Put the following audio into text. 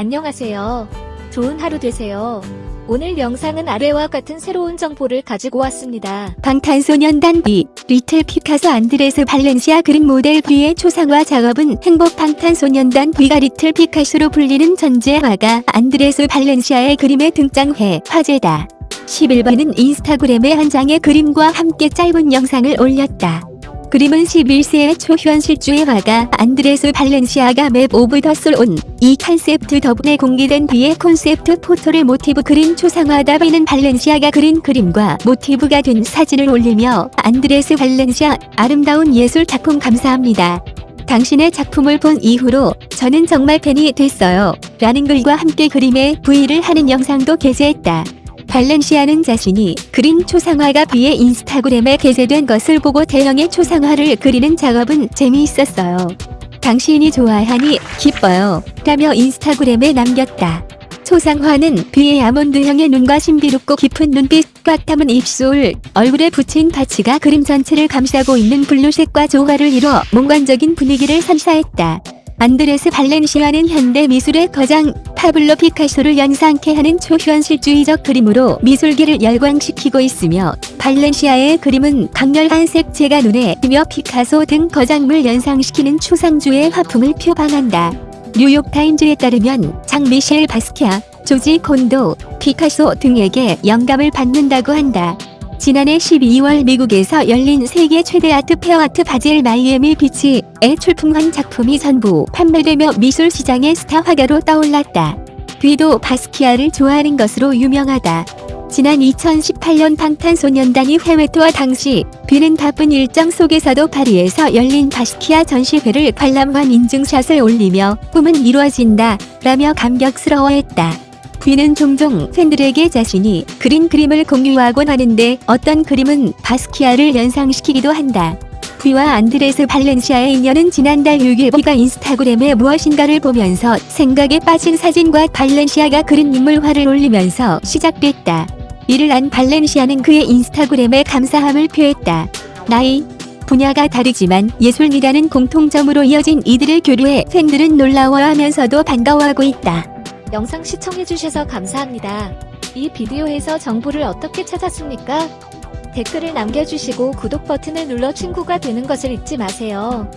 안녕하세요. 좋은 하루 되세요. 오늘 영상은 아래와 같은 새로운 정보를 가지고 왔습니다. 방탄소년단 뷔, 리틀 피카소 안드레스 발렌시아 그림 모델 뷔의 초상화 작업은 행복 방탄소년단 뷔가 리틀 피카소로 불리는 천재 화가 안드레스 발렌시아의 그림에 등장해 화제다. 11일 뷔는 인스타그램에 한 장의 그림과 함께 짧은 영상을 올렸다. 그림은 11세의 초현실주의 화가 안드레스 발렌시아가 Map of the Soul ON:E concept book에 공개된 뷔의 콘셉트 포토를 모티브 그린 초상화다 뷔는 발렌시아가 그린 그림과 모티브가 된 사진을 올리며 안드레스 발렌시아 아름다운 예술 작품 감사합니다. 당신의 작품을 본 이후로 저는 정말 팬이 됐어요. 라는 글과 함께 그림에 V를 하는 영상도 게재했다. 발렌시아는 자신이 그린 초상화가 B의 인스타그램에 게재된 것을 보고 대형의 초상화를 그리는 작업은 재미있었어요. 당신이 좋아하니 기뻐요. 라며 인스타그램에 남겼다. 초상화는 B의 아몬드형의 눈과 신비롭고 깊은 눈빛, 꽉 담은 입술, 얼굴에 붙인 파츠가 그림 전체를 감싸고 있는 블루색과 조화를 이뤄 몽관적인 분위기를 선사했다. 안드레스 발렌시아는 현대 미술의 거장 파블로 피카소를 연상케 하는 초현실주의적 그림으로 미술계를 열광시키고 있으며 발렌시아의 그림은 강렬한 색채가 눈에 띄며 피카소 등 거장을 연상시키는 추상주의 화풍을 표방한다. 뉴욕타임즈에 따르면 장 미셸 바스키아, 조지 콘도, 피카소 등에게 영감을 받는다고 한다. 지난해 12월 미국에서 열린 세계 최대 art fair 아트 바젤 마이애미 비치에 출품한 작품이 전부 판매되며 미술 시장의 스타 화가로 떠올랐다. 뒤도 바스키아를 좋아하는 것으로 유명하다. 지난 2018년 방탄소년단이 해외 투어 당시 비는 바쁜 일정 속에서도 파리에서 열린 바스키아 전시회를 관람한 인증샷을 올리며 꿈은 이루어진다 라며 감격스러워했다. 귀는 종종 팬들에게 자신이 그린 그림을 공유하곤 하는데 어떤 그림은 바스키아를 연상시키기도 한다. 귀와 안드레스 발렌시아의 인연은 지난달 6일 비가 인스타그램에 무엇인가를 보면서 생각에 빠진 사진과 발렌시아가 그린 인물화를 올리면서 시작됐다. 이를 안 발렌시아는 그의 인스타그램에 감사함을 표했다. 나이, 분야가 다르지만 예술이라는 공통점으로 이어진 이들의 교류에 팬들은 놀라워하면서도 반가워하고 있다. 영상 시청해주셔서 감사합니다. 이 비디오에서 정보를 어떻게 찾았습니까? 댓글을 남겨주시고 구독 버튼을 눌러 친구가 되는 것을 잊지 마세요.